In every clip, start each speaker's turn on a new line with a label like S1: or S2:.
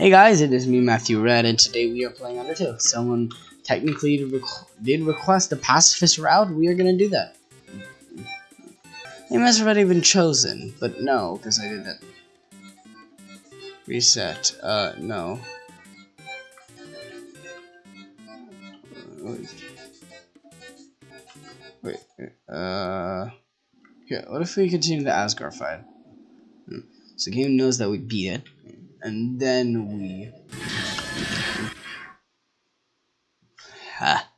S1: Hey guys, it is me, Matthew Red, and today we are playing Undertale. Someone technically requ did request a pacifist route, we are gonna do that. Name has already been chosen, but no, because I did that. Reset, uh, no. Wait, wait, uh... Yeah, what if we continue the Asgore fight? Hmm. So the game knows that we beat it, and then we... Ha!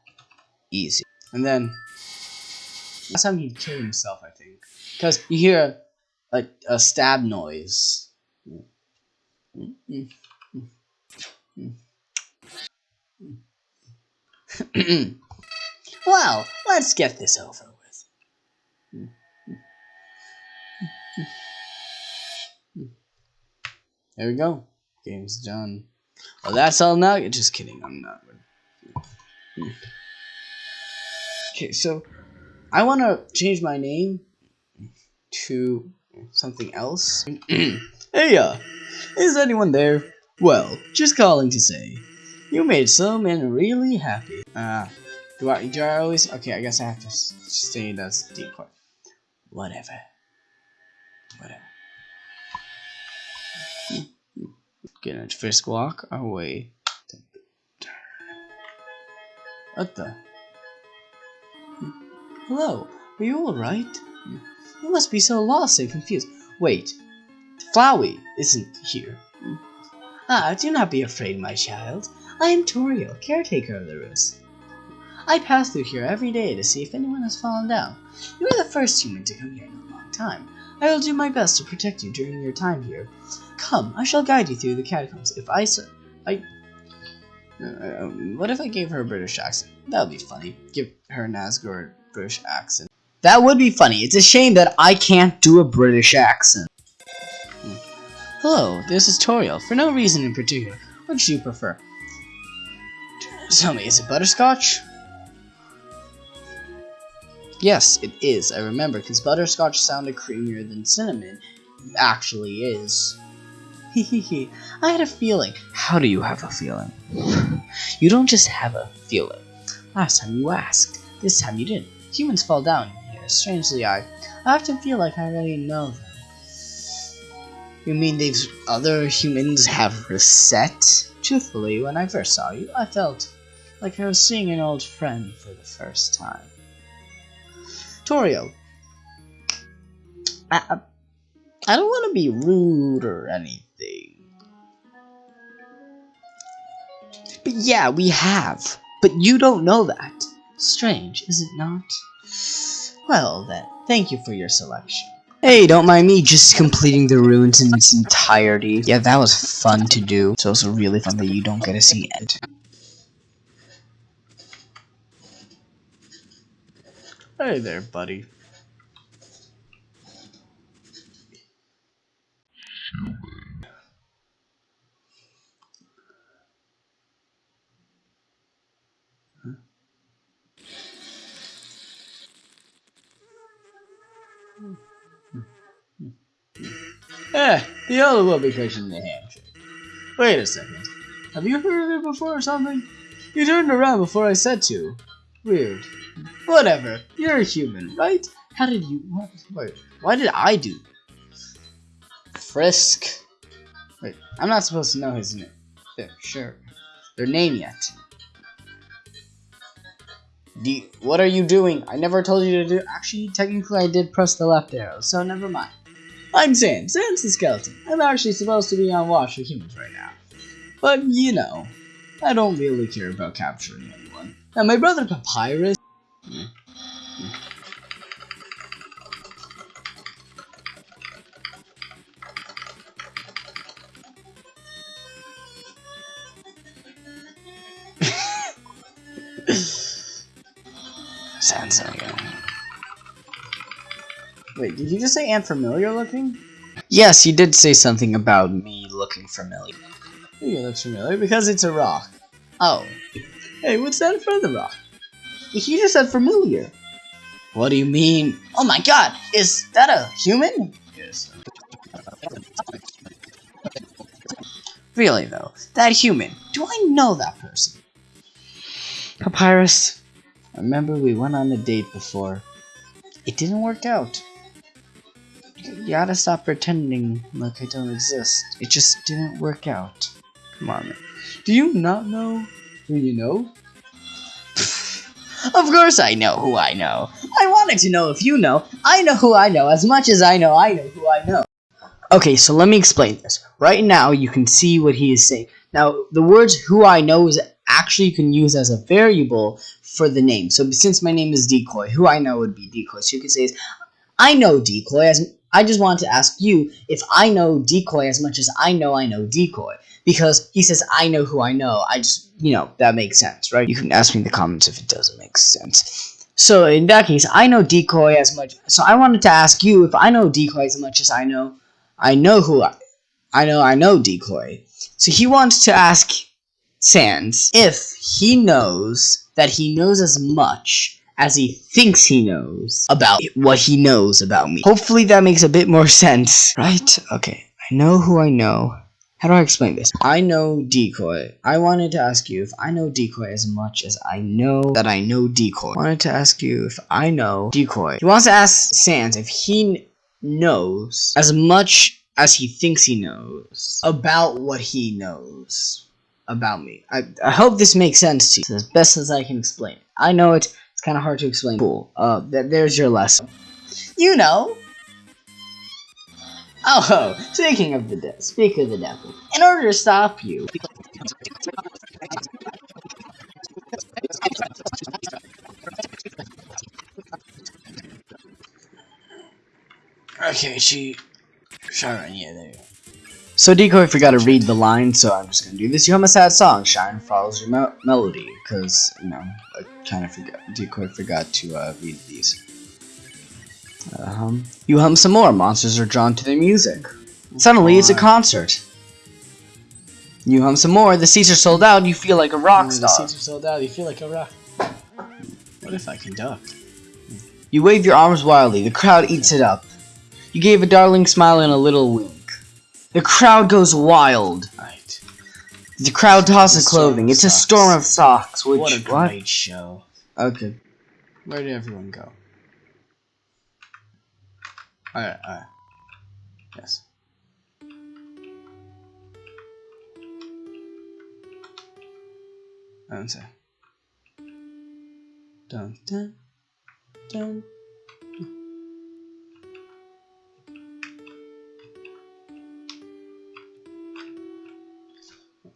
S1: Easy. And then... Last time he killed himself, I think. Because you hear a, a stab noise. well, let's get this over There we go. Game's done. Well, that's all now. Just kidding. I'm not. Okay, so I want to change my name to something else. hey, uh, is anyone there? Well, just calling to say, you made some men really happy. Uh, do I, do I always? Okay, I guess I have to stay in as decoy. Whatever. Whatever. Gonna first walk our way. What the? Hello, are you alright? You must be so lost and confused. Wait, Flowey isn't here. Ah, do not be afraid, my child. I am Toriel, caretaker of the roost. I pass through here every day to see if anyone has fallen down. You are the first human to come here in a long time. I will do my best to protect you during your time here. Come, I shall guide you through the catacombs. If I, I, uh, what if I gave her a British accent? That would be funny. Give her an Asgard British accent. That would be funny. It's a shame that I can't do a British accent. Hello, this is Toriel. For no reason in particular, what do you prefer? Tell me, is it butterscotch? Yes, it is. I remember, because butterscotch sounded creamier than cinnamon. Actually is. Hehehe. I had a feeling. How do you have a feeling? you don't just have a feeling. Last time you asked. This time you didn't. Humans fall down here. Strangely, I, I often feel like I already know them. You mean these other humans have reset? Truthfully, when I first saw you, I felt like I was seeing an old friend for the first time. Toriel, I, I don't want to be rude or anything. But yeah, we have. But you don't know that. Strange, is it not? Well then, thank you for your selection. Hey, don't mind me just completing the ruins in its entirety. Yeah, that was fun to do. It's also really fun that you don't get to see it. Hey there, buddy. Eh, the other will be pushing the handshake. Wait a second. Have you heard of it before or something? You turned around before I said to. Weird. Whatever. You're a human, right? How did you... What? Wait, why did I do? Frisk. Wait, I'm not supposed to know his name. Yeah, sure. Their name yet. What are you doing? I never told you to do- Actually, technically I did press the left arrow, so never mind. I'm Sans. Sans the skeleton. I'm actually supposed to be on watch for humans right now. But, you know, I don't really care about capturing anyone. Now, my brother Papyrus... Hmm. Sounds like a... Wait, did you just say and familiar looking? Yes, you did say something about me looking familiar. It looks familiar because it's a rock. Oh. Hey, what's that in front of the rock? He just said familiar. What do you mean? Oh my god, is that a human? Yes. Really though, that human, do I know that person? Papyrus, remember we went on a date before. It didn't work out. You gotta stop pretending like I don't exist. It just didn't work out. Come on, man. Do you not know who you know? of course I know who I know. I wanted to know if you know. I know who I know as much as I know I know who I know. Okay, so let me explain this. Right now, you can see what he is saying. Now, the words who I know is actually you can use as a variable for the name. So since my name is Decoy, who I know would be Decoy. So you could say is, I know Decoy as I just wanted to ask you if I know Decoy as much as I know I know Decoy. Because he says I know who I know. I just, you know, that makes sense, right? You can ask me in the comments if it doesn't make sense. So in that case, I know Decoy as much. So I wanted to ask you if I know Decoy as much as I know I know who I, I know I know Decoy. So he wants to ask Sans if he knows that he knows as much as he thinks he knows about what he knows about me. Hopefully that makes a bit more sense, right? Okay, I know who I know. How do I explain this? I know Decoy. I wanted to ask you if I know Decoy as much as I know that I know Decoy. I wanted to ask you if I know Decoy. He wants to ask Sans if he knows as much as he thinks he knows about what he knows about me. I, I hope this makes sense to you as best as I can explain it. I know it, it's kind of hard to explain. Cool. Uh, th there's your lesson. You know. Oh, ho, speaking of the devil, speak of the devil. In order to stop you. Okay, she. Shyren, yeah, there go. So Decoy forgot to read the line, so I'm just gonna do this. You hum a sad song, Shyren follows your me melody, because, you know, I kind of forgot, Decoy forgot to uh, read these. Uh, hum. You hum some more, monsters are drawn to their music. Suddenly, it's a concert. You hum some more, the seats are sold out, you feel like a rock star.
S2: The seats are sold out, you feel like a rock. What if I can duck?
S1: You wave your arms wildly, the crowd eats it up. You gave a darling smile and a little wink. The crowd goes wild.
S2: Right.
S1: The crowd tosses clothing. It's a storm of socks. Which,
S2: what a great what? show.
S1: Okay.
S2: Where did everyone go? Alright, alright. Yes. Say. Dun dun dun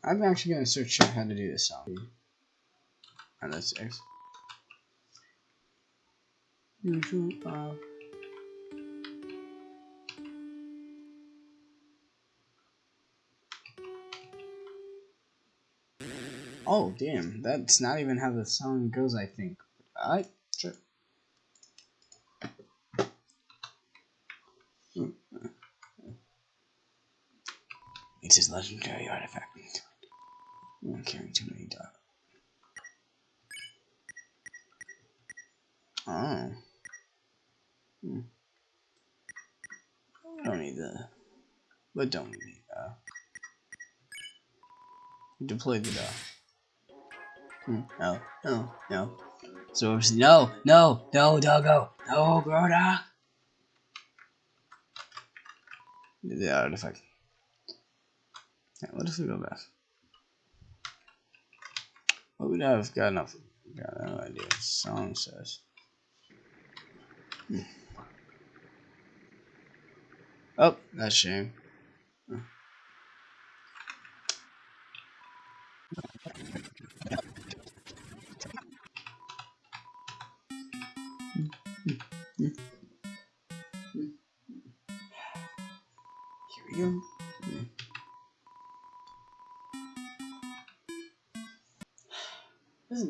S2: I'm actually gonna search how to do this song. And that's X. Usual uh Oh damn, that's not even how the song goes I think. Alright, sure. It's his legendary artifact. I'm carrying too many dots. Oh. Hmm. Don't need the. But don't need uh. Deploy the dot. No, no, no. So obviously, no, no, no, doggo, no, Groda. The artifact. Yeah, what if we go back? Well, we have got enough. Got no idea what song says. Hmm. Oh, that's shame.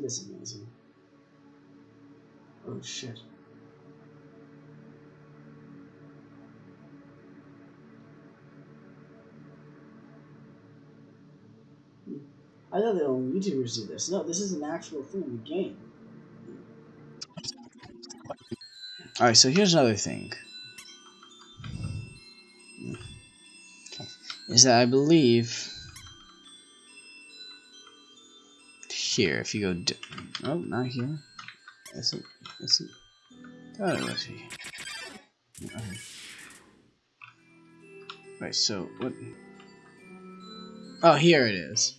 S2: This amazing? Oh shit. Hmm. I thought that only YouTubers do this. No, this is an actual thing in the game. Alright, so here's another thing. Hmm. Is that I believe
S1: here. If you go, oh, not here. Is oh, it? Is it? Oh, let's see. Okay. Right. So what? Oh, here it is.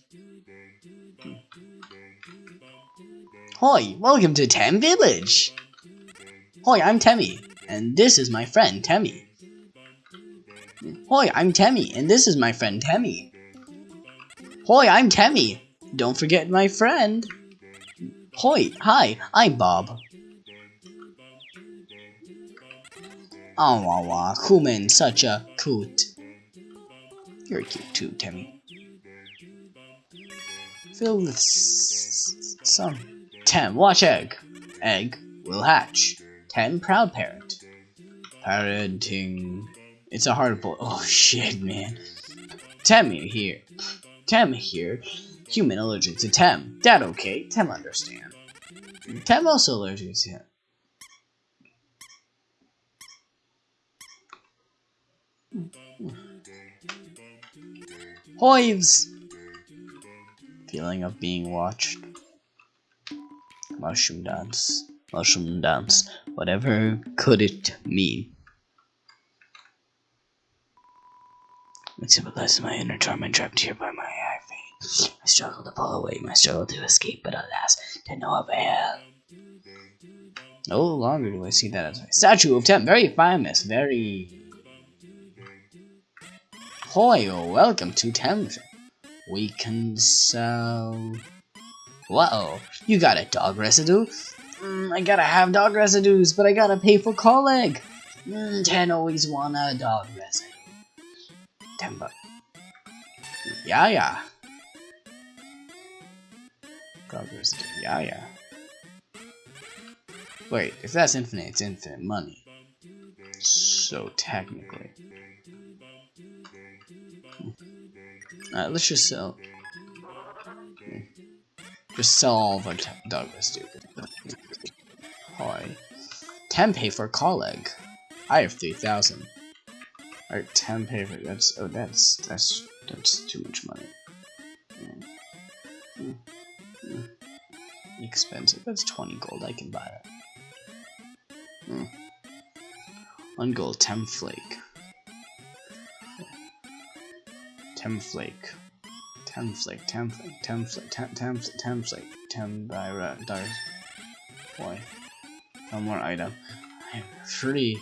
S1: Hoi, welcome to Tem Village. Hoi, I'm Temmie, and this is my friend Temmie. Hoi, I'm Temmie, and this is my friend Temmie. Hoi, I'm Temmie. Don't forget my friend. Hoi, hi, I'm Bob. Oh, wah wah, Human, such a coot. You're cute too, Temmie. Filled with some. Tem, watch egg. Egg will hatch. Tem, proud parent. Parenting. It's a hard boy. Oh shit, man. Temmie here. Tem here. Human allergic to Tem. That okay. Tem understand. Tem also allergic to him. Hoives! Feeling of being watched. Mushroom dance. Mushroom dance. Whatever could it mean? It symbolizes my inner torment trapped here by my. I struggle to pull away, my struggle to escape, but alas, to no avail. No longer do I see that as a statue of Tem. Very famous, very... Hoyo, welcome to Thames. We can sell... Whoa, you got a dog residue? Mm, I gotta have dog residues, but I gotta pay for colleague. Mm, Tem always want a dog residue. Bucks. Yeah, yeah. Residue. Yeah, yeah. Wait, if that's infinite, it's infinite money. So technically. Alright, let's just sell. Just sell all of our dog residue. Hi. Tem pay for colleague. I have 3,000. Alright, Tem pay for that's oh that's that's that's too much money. Mm. Expensive. That's 20 gold. I can buy that. Mm. One gold, Tem flake. Tem flake. Tem flake, Tem flake, Tem flake, 10, 10, Tem flake, 10 by dollars. Why? One more item. I'm free.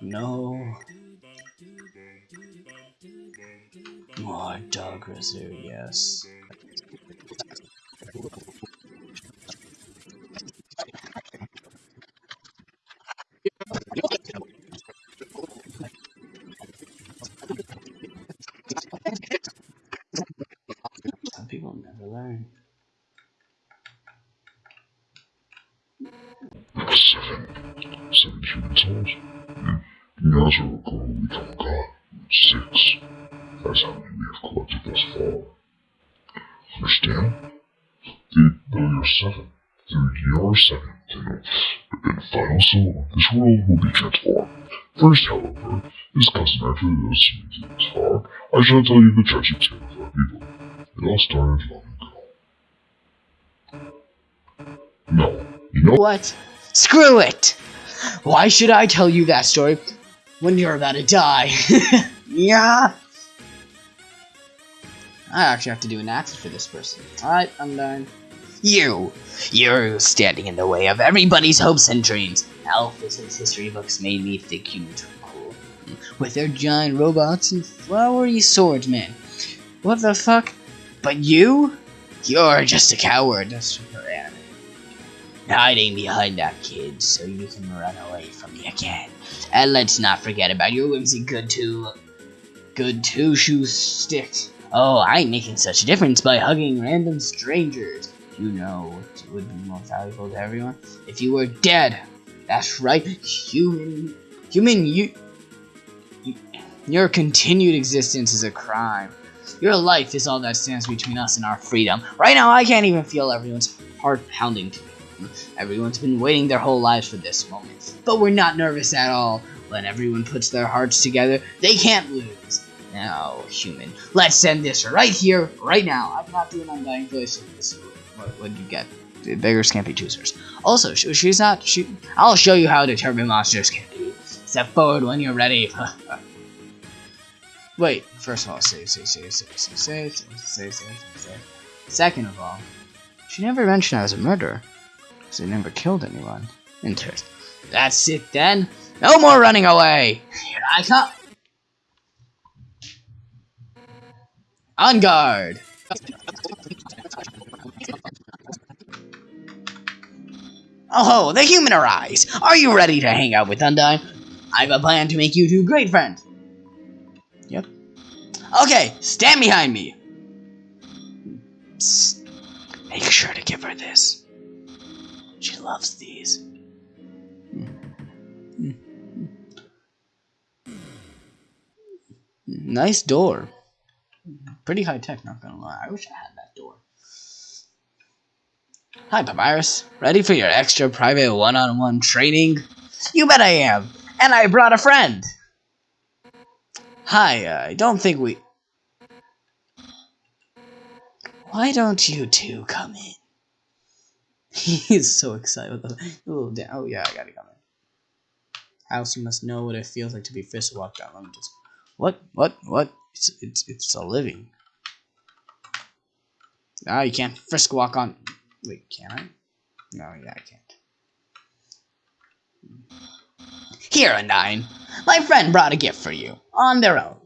S1: No. More dog residue, yes. Some people never learn.
S3: Seven. Seven human souls? Hmm. You as I recall, we don't got six. That's how many we have collected thus far. Understand? Then, though you're seven, through your seven, then in final soul, this world will be transformed. First, however, is customary for those who this far. I shall tell you the tragic tale of our people. It all started long ago. No, you know
S1: What? Screw it! Why should I tell you that story when you're about to die? yeah. I actually have to do an accent for this person. Alright, I'm done. You! You're standing in the way of everybody's hopes and dreams. Alphys' history books made me think you were cool. With their giant robots and flowery swordsmen. What the fuck? But you? You're just a coward. That's her anime. Hiding behind that kid so you can run away from me again. And let's not forget about your whimsy good two good two shoe stick. Oh, I'm making such a difference by hugging random strangers. You know what would be more valuable to everyone? If you were dead. That's right, human human you, you your continued existence is a crime. Your life is all that stands between us and our freedom. Right now I can't even feel everyone's heart pounding. Everyone's been waiting their whole lives for this moment. But we're not nervous at all. When everyone puts their hearts together, they can't lose. Now, human, let's send this right here, right now. I'm not doing Undyne voice. What what you get. The beggars can't be choosers. Also, sh- she's not. She. I'll show you how determined monsters can be. Step forward when you're ready. Wait. First of all, save, save, save, save, save, save, save, save, save. Second of all, she never mentioned I was a murderer. Because I never killed anyone. Interesting. That's it then. No more running away. Here I come. On guard. Oh, the human arise. Are you ready to hang out with Undyne? I've a plan to make you two great friends. Yep. Okay, stand behind me. Psst. Make sure to give her this. She loves these. Nice door. Pretty high tech, not gonna lie. I wish I had that door. Hi, Papyrus. Ready for your extra private one on one training? You bet I am. And I brought a friend. Hi, uh, I don't think we. Why don't you two come in? He's so excited. Oh, oh yeah, I gotta come in. House, you must know what it feels like to be fist walked out. Let me just. What? What? What? It's it's it's a living. Ah, you can't frisk walk on. Wait, can I? No, yeah, I can't. Here, Undyne. My friend brought a gift for you on their own.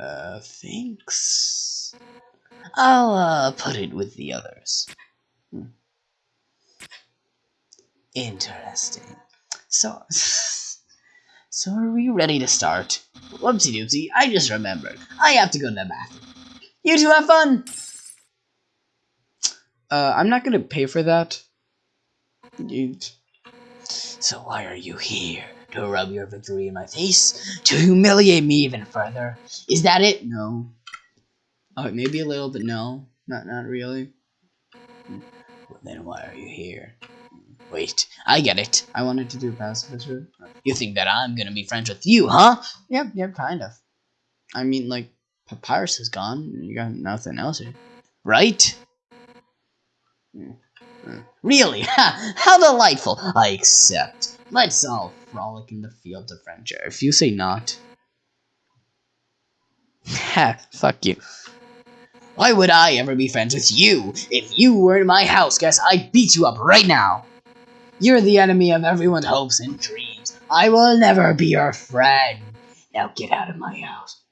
S1: Uh, thanks. I'll uh put it with the others. Hmm. Interesting. So. So are we ready to start? Whoopsie doopsie, I just remembered. I have to go to the bathroom. You two have fun! Uh, I'm not gonna pay for that. So why are you here? To rub your victory in my face? To humiliate me even further? Is that it? No. Oh, maybe a little, but no. Not, not really. Well, then why are you here? Wait, I get it. I wanted to do a pacifist. You think that I'm gonna be friends with you, huh? Yep, yep, kind of. I mean, like, Papyrus is gone. You got nothing else here. Right? Hmm. Really? Ha! How delightful! I accept. Let's all frolic in the field of friendship. If you say not. Ha, fuck you. Why would I ever be friends with you? If you were in my house, guess I'd beat you up right now. You're the enemy of everyone's hopes and dreams. I will never be your friend. Now get out of my house.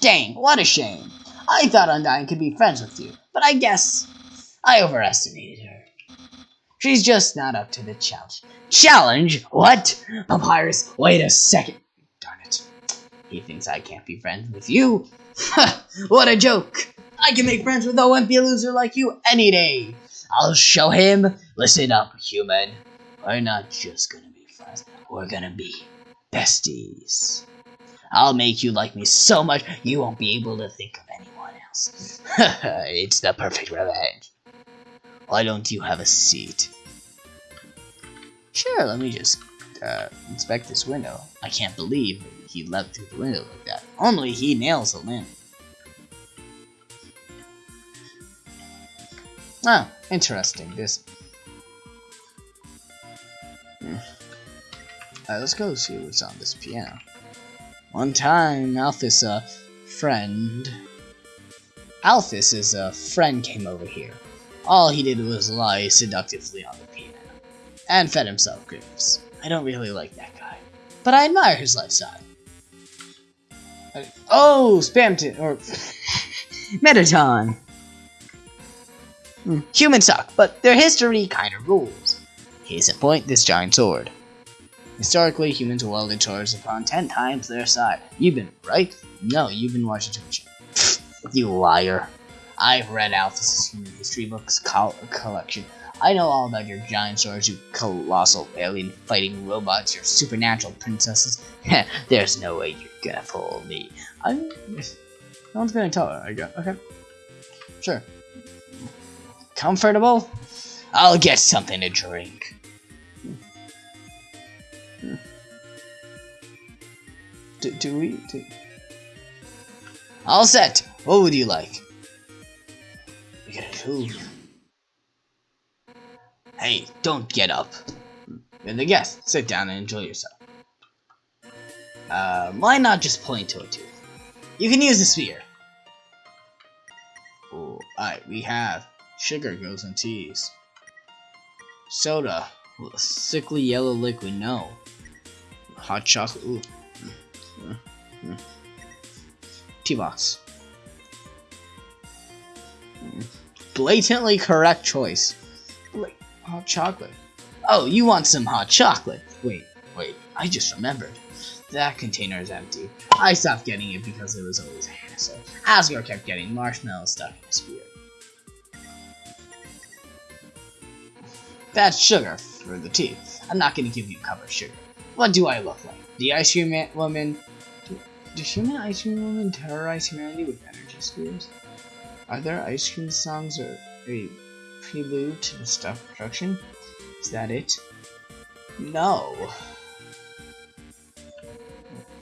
S1: Dang, what a shame. I thought Undyne could be friends with you, but I guess I overestimated her. She's just not up to the challenge. Challenge? What? Papyrus, wait a second. Darn it. He thinks I can't be friends with you? what a joke. I can make friends with a wimpy loser like you any day. I'll show him. Listen up, human. We're not just gonna be friends. We're gonna be besties. I'll make you like me so much you won't be able to think of anyone else. it's the perfect revenge. Why don't you have a seat? Sure, let me just uh, inspect this window. I can't believe he leapt through the window like that. Only he nails the landing. Ah, interesting. This. Hmm. Uh, let's go see what's on this piano. One time, Alphys, a friend. Alphys' a friend came over here. All he did was lie seductively on the piano and fed himself grapes. I don't really like that guy, but I admire his lifestyle. Oh, Spamton or Mettaton. Hmm. Humans suck, but their history kind of rules. Case in point, this giant sword. Historically, humans wielded swords upon ten times their size. You've been right? No, you've been watching too much. you liar. I've read Alphys' human history books col collection. I know all about your giant swords, you colossal alien fighting robots, your supernatural princesses. There's no way you're gonna fool me. I'm. No one's gonna tell her. I go. Okay. Sure. Comfortable? I'll get something to drink. do, do we? Do... All set. What would you like? We got a two. Hey, don't get up. You're the guest. Sit down and enjoy yourself. Uh, why not just point to a tooth? You can use the spear. Oh, alright, we have sugar goes in teas. Soda a sickly yellow liquid, no. Hot chocolate, ooh. Mm, mm, mm. Tea box. Blatantly correct choice. Wait, hot chocolate. Oh, you want some hot chocolate? Wait, wait, I just remembered. That container is empty. I stopped getting it because it was always a hassle. Asgore kept getting marshmallows stuck in his beard. That's sugar for the tea. I'm not gonna give you a cup of sugar. What do I look like? The ice cream woman? Do, does human ice cream woman terrorize humanity with energy spears? Are there ice cream songs or a prelude to the stuff production? Is that it? No.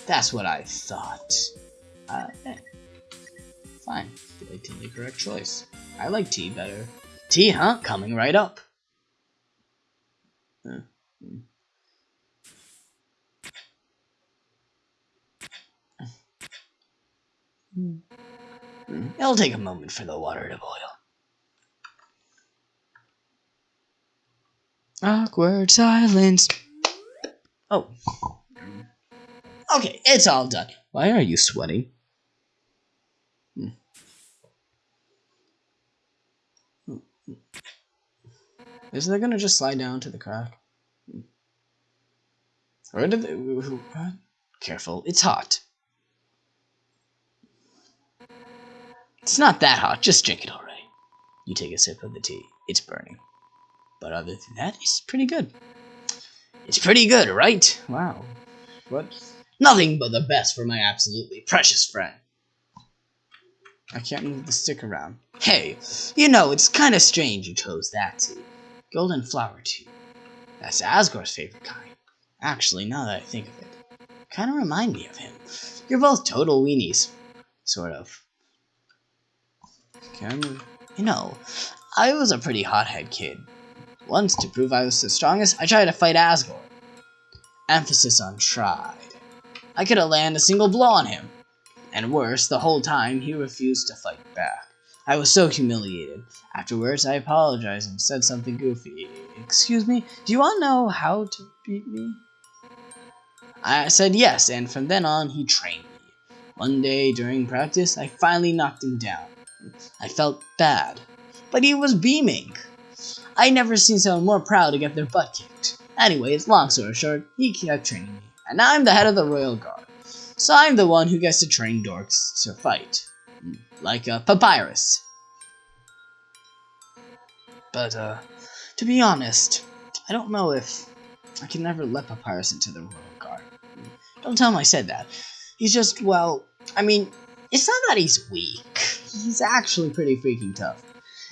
S1: That's what I thought. Uh, eh. Fine. Blatantly correct choice. I like tea better. Tea, huh? Coming right up. It'll take a moment for the water to boil. Awkward silence. Oh. Okay, it's all done. Why are you sweating? Hmm. Is that gonna just slide down to the crack? Where did they... What? Careful, it's hot. It's not that hot, just drink it already. You take a sip of the tea. It's burning. But other than that, it's pretty good. It's pretty good, right? Wow. What? Nothing but the best for my absolutely precious friend. I can't move the stick around. Hey, you know, it's kind of strange you chose that tea. Golden flower tea. That's Asgore's favorite kind. Actually, now that I think of it, kind of remind me of him. You're both total weenies. Sort of. You know, I was a pretty hothead kid. Once, to prove I was the strongest, I tried to fight Asgore. Emphasis on tried. I could have landed a single blow on him. And worse, the whole time, he refused to fight back. I was so humiliated. Afterwards, I apologized and said something goofy. Excuse me, do you all know how to beat me? I said yes, and from then on, he trained me. One day during practice, I finally knocked him down. I felt bad, but he was beaming. I never seen someone more proud to get their butt kicked. Anyways, long story short, he kept training me, and now I'm the head of the Royal Guard. So I'm the one who gets to train dorks to fight. Like a papyrus. But, uh, to be honest, I don't know if I can never let Papyrus into the Royal Guard. Don't tell him I said that. He's just, well, I mean, it's not that he's weak. He's actually pretty freaking tough.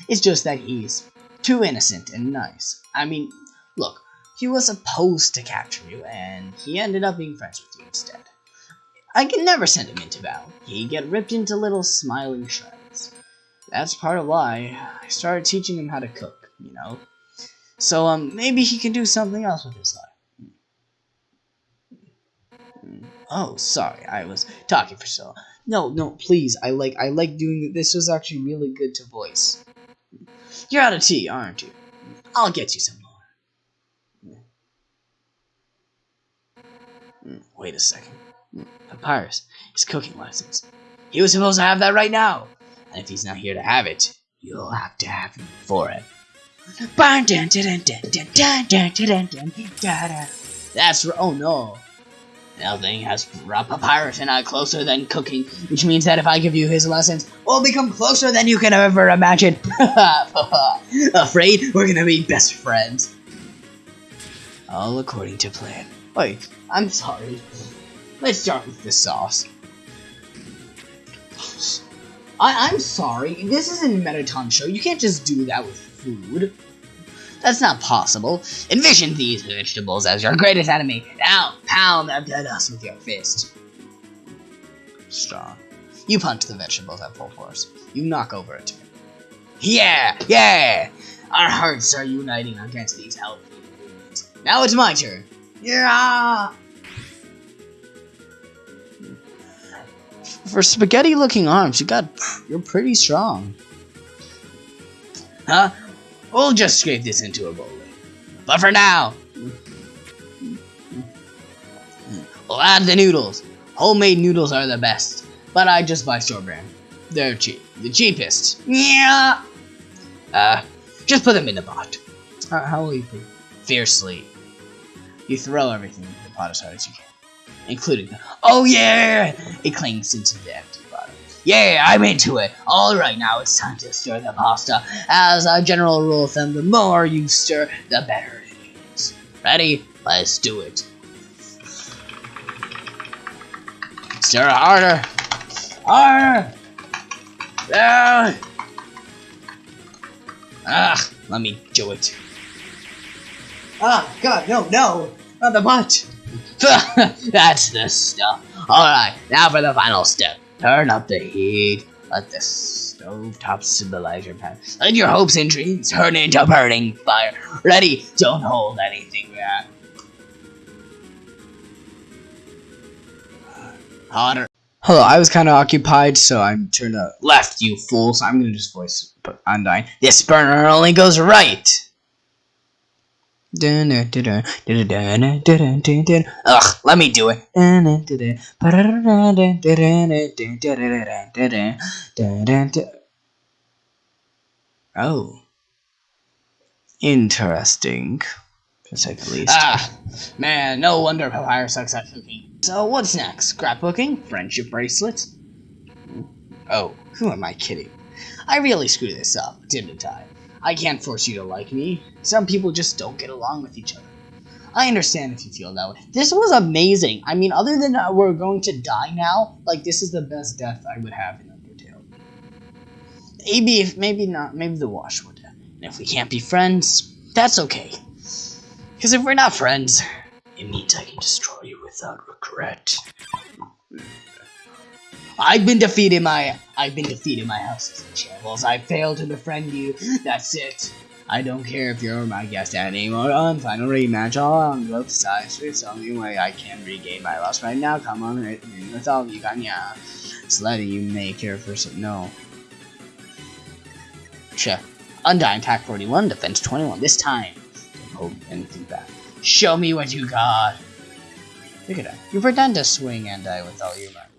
S1: It's just that he's too innocent and nice. I mean, look, he was supposed to capture you, and he ended up being friends with you instead. I can never send him into battle. He'd get ripped into little smiling shreds. That's part of why I started teaching him how to cook, you know? So, um, maybe he can do something else with his life. Oh, sorry, I was talking for so long. No, no, please, I like, I like doing, this was actually really good to voice. You're out of tea, aren't you? I'll get you some more. Hmm, wait a second. Hmm, Papyrus, his cooking license. He was supposed to have that right now. And if he's not here to have it, you'll have to have him for it. That's oh no. Nothing has brought Papyrus and I closer than cooking, which means that if I give you his lessons, we'll become closer than you can ever imagine. Afraid we're gonna be best friends. All according to plan. Wait, I'm sorry. Let's start with the sauce. I I'm sorry. This isn't a Mettaton show. You can't just do that with food. That's not possible. Envision these vegetables as your greatest enemy. Now, pound them to dust with your fist. strong. You punch the vegetables at full force. You knock over a turn. Yeah! Yeah! Our hearts are uniting against these ingredients. Now it's my turn. Yeah! For spaghetti looking arms, you got you're pretty strong. Huh? We'll just scrape this into a bowl. But for now, we'll add the noodles. Homemade noodles are the best, but I just buy store brand. They're cheap, the cheapest. Yeah. Uh, just put them in the pot. How, how will you put? Fiercely. You throw everything into the pot as hard as you can, including the. Oh yeah! It clings into the empty. Yeah, I'm into it. All right, now it's time to stir the pasta. As a general rule of thumb, the more you stir, the better it is. Ready? Let's do it. Stir harder. Harder. Ah. Ah, let me do it. Ah, God, no, no, not the butt. That's the stuff. Alright, now for the final step. Turn up the heat. Let the stovetop symbolize your pan. Let your hopes and dreams turn into burning fire. Ready? Don't hold anything back. Hotter. Hello, I was kind of occupied, so I'm turned to left, you fool. So I'm gonna just voice Undyne. This burner only goes right. Ugh, let me do it. Oh. Interesting. The least. Ah, man, no wonder Papyrus sucks at cooking. So what's next? Scrapbooking? Friendship bracelets? Oh, who am I kidding? I really screwed this up, didn't I? I can't force you to like me. Some people just don't get along with each other. I understand if you feel that way. This was amazing. I mean, other than uh, we're going to die now, like this is the best death I would have in Undertale. Maybe, if maybe not, maybe the wash would. And if we can't be friends, that's okay. Because if we're not friends, it means I can destroy you without regret. I've been defeated my I've been defeated my house in shambles. I failed to befriend you. That's it. I don't care if you're my guest anymore. On final rematch, all on both sides. It's the only way I can regain my loss right now. Come on, with all you got, yeah. It's letting you make your first no. Check. Undyne attack 41, defense 21. This time, don't hold anything back. Show me what you got. Look at that. You pretend to swing and die with all your might.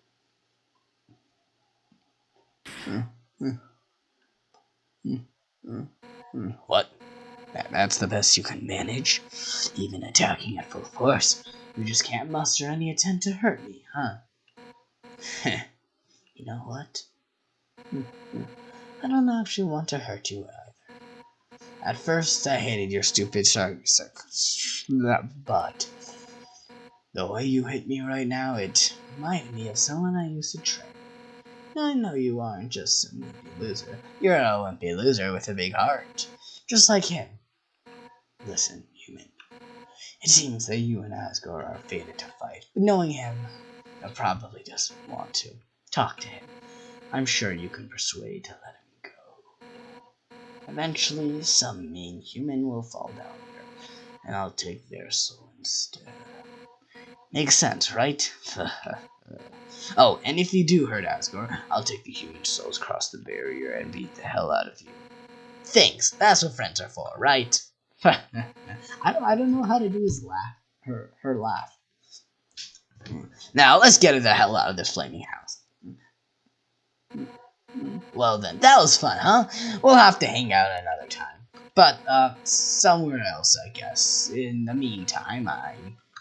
S1: What? That, that's the best you can manage? Even attacking at full force, you just can't muster any attempt to hurt me, huh? you know what? I don't actually want to hurt you either. At first, I hated your stupid shark, but the way you hit me right now, it reminded me of someone I used to train. I know you aren't just some wimpy loser. You're a wimpy loser with a big heart. Just like him. Listen, human. It seems that you and Asgore are fated to fight, but knowing him, he probably doesn't want to. Talk to him. I'm sure you can persuade to let him go. Eventually, some mean human will fall down here, and I'll take their soul instead. Makes sense, right? Oh, and if you do hurt Asgore, I'll take the human souls across the barrier and beat the hell out of you. Thanks. That's what friends are for, right? I don't. I don't know how to do his laugh. Her. Her laugh. Now let's get the hell out of this flaming house. Well then, that was fun, huh? We'll have to hang out another time. But, uh, somewhere else, I guess. In the meantime, I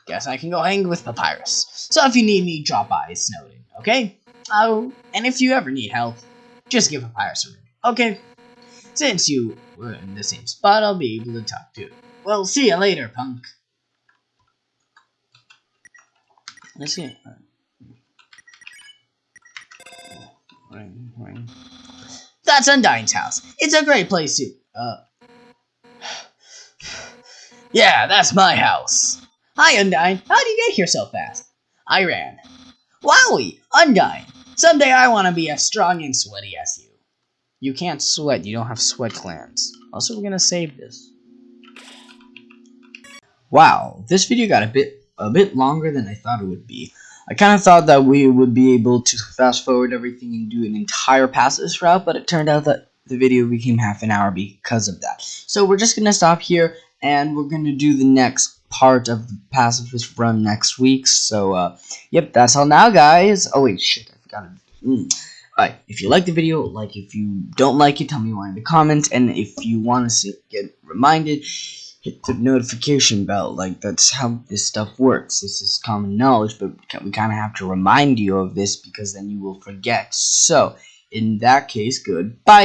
S1: guess I can go hang with Papyrus. So if you need me, drop by Snowdin, okay? Oh, and if you ever need help, just give Papyrus a ring, okay? Since you were in the same spot, I'll be able to talk to you. Well, see you later, punk. Let's see. Ring, ring. That's Undyne's house. It's a great place to. Uh. Yeah, that's my house. Hi, Undyne. How did you get here so fast? I ran. Wowie! Undyne!
S4: Someday I want to be as strong and sweaty as you.
S1: You can't sweat. You don't have sweat glands. Also, we're gonna save this. Wow, this video got a bit a bit longer than I thought it would be. I kind of thought that we would be able to fast forward everything and do an entire pacifist route, but it turned out that the video became half an hour because of that. So we're just gonna stop here, and we're gonna do the next part of the pacifist run next week. So, uh, yep, that's all now, guys. Oh wait, shit, I forgot. Mm. Alright, if you like the video, like if you don't like it, tell me why in the comments, and if you want to get reminded, hit the notification bell. Like, that's how this stuff works. This is common knowledge, but we kind of have to remind you of this because then you will forget. So, in that case, goodbye!